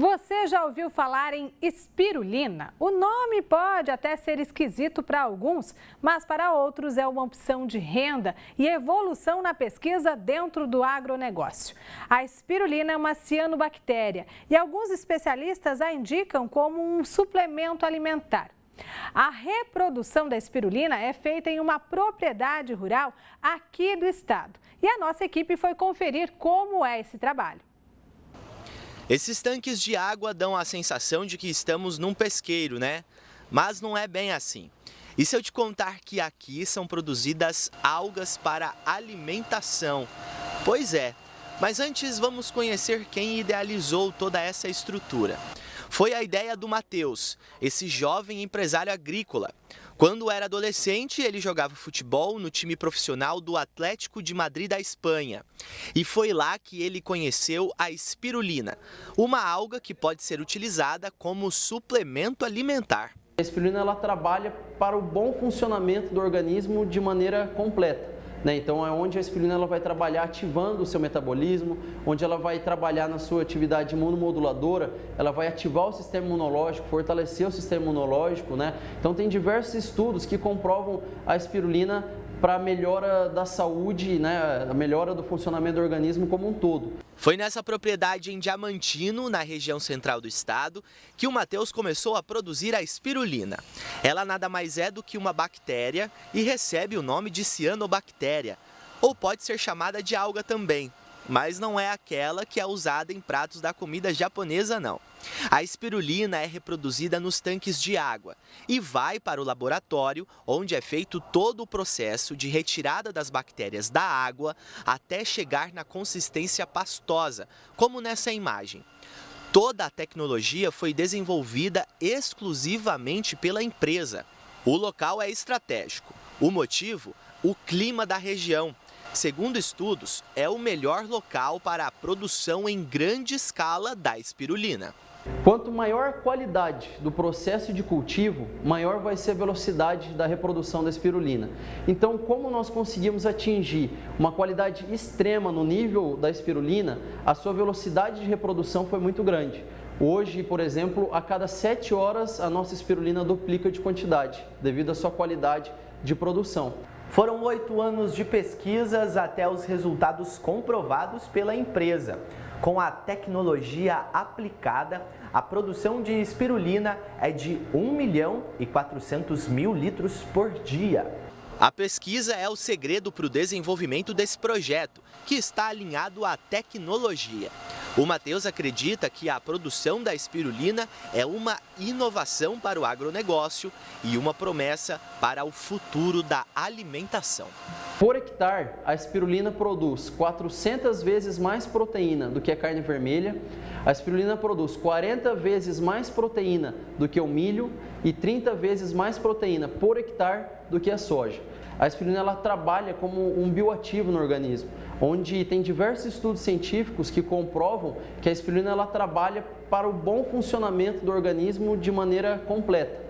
Você já ouviu falar em espirulina? O nome pode até ser esquisito para alguns, mas para outros é uma opção de renda e evolução na pesquisa dentro do agronegócio. A espirulina é uma cianobactéria e alguns especialistas a indicam como um suplemento alimentar. A reprodução da espirulina é feita em uma propriedade rural aqui do estado. E a nossa equipe foi conferir como é esse trabalho. Esses tanques de água dão a sensação de que estamos num pesqueiro, né? Mas não é bem assim. E se eu te contar que aqui são produzidas algas para alimentação? Pois é, mas antes vamos conhecer quem idealizou toda essa estrutura. Foi a ideia do Matheus, esse jovem empresário agrícola. Quando era adolescente, ele jogava futebol no time profissional do Atlético de Madrid da Espanha. E foi lá que ele conheceu a espirulina, uma alga que pode ser utilizada como suplemento alimentar. A espirulina ela trabalha para o bom funcionamento do organismo de maneira completa. Né? Então é onde a espirulina ela vai trabalhar ativando o seu metabolismo, onde ela vai trabalhar na sua atividade imunomoduladora, ela vai ativar o sistema imunológico, fortalecer o sistema imunológico. Né? Então tem diversos estudos que comprovam a espirulina para a melhora da saúde, né, a melhora do funcionamento do organismo como um todo. Foi nessa propriedade em Diamantino, na região central do estado, que o Matheus começou a produzir a espirulina. Ela nada mais é do que uma bactéria e recebe o nome de cianobactéria, ou pode ser chamada de alga também mas não é aquela que é usada em pratos da comida japonesa não. A espirulina é reproduzida nos tanques de água e vai para o laboratório, onde é feito todo o processo de retirada das bactérias da água até chegar na consistência pastosa, como nessa imagem. Toda a tecnologia foi desenvolvida exclusivamente pela empresa. O local é estratégico. O motivo? O clima da região, Segundo estudos, é o melhor local para a produção em grande escala da espirulina. Quanto maior a qualidade do processo de cultivo, maior vai ser a velocidade da reprodução da espirulina. Então, como nós conseguimos atingir uma qualidade extrema no nível da espirulina, a sua velocidade de reprodução foi muito grande. Hoje, por exemplo, a cada 7 horas a nossa espirulina duplica de quantidade, devido à sua qualidade de produção. Foram oito anos de pesquisas até os resultados comprovados pela empresa. Com a tecnologia aplicada, a produção de espirulina é de 1 milhão e 400 mil litros por dia. A pesquisa é o segredo para o desenvolvimento desse projeto, que está alinhado à tecnologia. O Matheus acredita que a produção da espirulina é uma inovação para o agronegócio e uma promessa para o futuro da alimentação. Por hectare, a espirulina produz 400 vezes mais proteína do que a carne vermelha, a espirulina produz 40 vezes mais proteína do que o milho e 30 vezes mais proteína por hectare do que a soja. A espirulina ela trabalha como um bioativo no organismo, onde tem diversos estudos científicos que comprovam que a espirulina ela trabalha para o bom funcionamento do organismo de maneira completa.